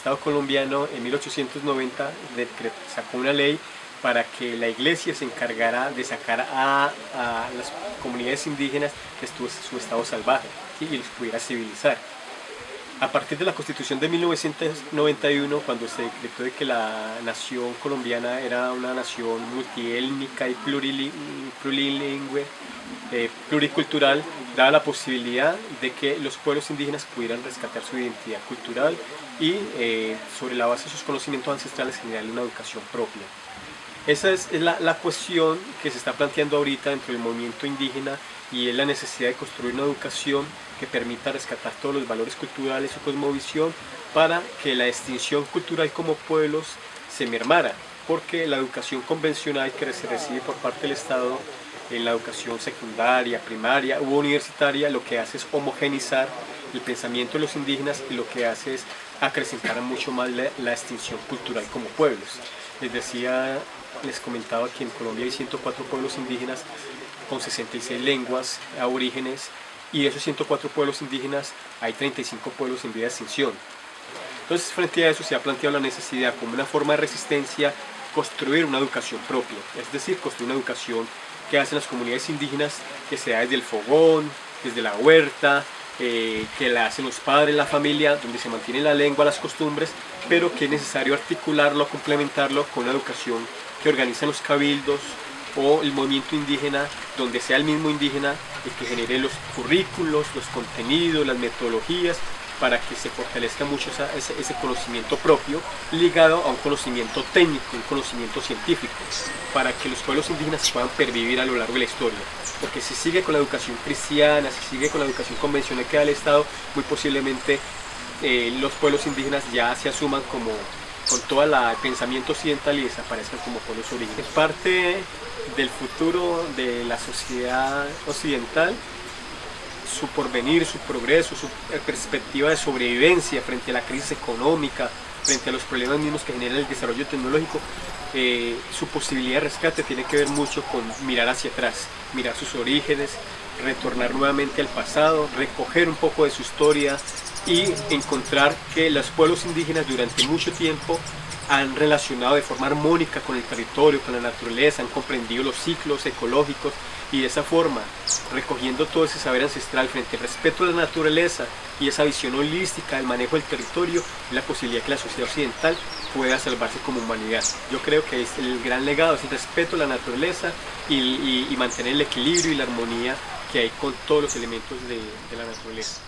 Estado colombiano en 1890 sacó una ley para que la iglesia se encargara de sacar a, las comunidades indígenas de su estado salvaje y los pudiera civilizar. A partir de la constitución de 1991, cuando se decretó de que la nación colombiana era una nación multiétnica y plurilingüe, eh, pluricultural, daba la posibilidad de que los pueblos indígenas pudieran rescatar su identidad cultural y eh, sobre la base de sus conocimientos ancestrales generar una educación propia. Esa es la, la, cuestión que se está planteando ahorita dentro del movimiento indígena y es la necesidad de construir una educación que permita rescatar todos los valores culturales y cosmovisión para que la extinción cultural como pueblos se mermara, porque la educación convencional que se recibe por parte del Estado en la educación secundaria, primaria u universitaria lo que hace es homogenizar el pensamiento de los indígenas y lo que hace es acrecentar mucho más la extinción cultural como pueblos. Les decía les comentaba que en Colombia hay 104 pueblos indígenas con 66 lenguas aborígenes y de esos 104 pueblos indígenas hay 35 pueblos en vía de extinción. Entonces frente a eso se ha planteado la necesidad como una forma de resistencia construir una educación propia, es decir, construir una educación que hacen las comunidades indígenas que sea desde el fogón, desde la huerta, eh, que la hacen los padres, la familia, donde se mantiene la lengua, las costumbres, pero que es necesario articularlo, complementarlo con una educación que organizan los cabildos o el movimiento indígena, donde sea el mismo indígena el que genere los currículos, los contenidos, las metodologías, para que se fortalezca mucho ese, conocimiento propio ligado a un conocimiento técnico, un conocimiento científico, para que los pueblos indígenas puedan pervivir a lo largo de la historia. Porque si sigue con la educación cristiana, si sigue con la educación convencional que da el Estado, muy posiblemente eh, los pueblos indígenas ya se asuman como con todo el pensamiento occidental y desaparezcan como pueblos orígenes. Parte del futuro de la sociedad occidental, su porvenir, su progreso, su perspectiva de sobrevivencia frente a la crisis económica, frente a los problemas mismos que genera el desarrollo tecnológico, eh, su posibilidad de rescate tiene que ver mucho con mirar hacia atrás, mirar sus orígenes, retornar nuevamente al pasado, recoger un poco de su historia, y encontrar que los pueblos indígenas durante mucho tiempo han relacionado de forma armónica con el territorio, con la naturaleza, han comprendido los ciclos ecológicos y de esa forma, recogiendo todo ese saber ancestral frente al respeto a la naturaleza y esa visión holística del manejo del territorio, la posibilidad que la sociedad occidental pueda salvarse como humanidad. Yo creo que es el gran legado, es el respeto a la naturaleza y, mantener el equilibrio y la armonía que hay con todos los elementos de, de la naturaleza.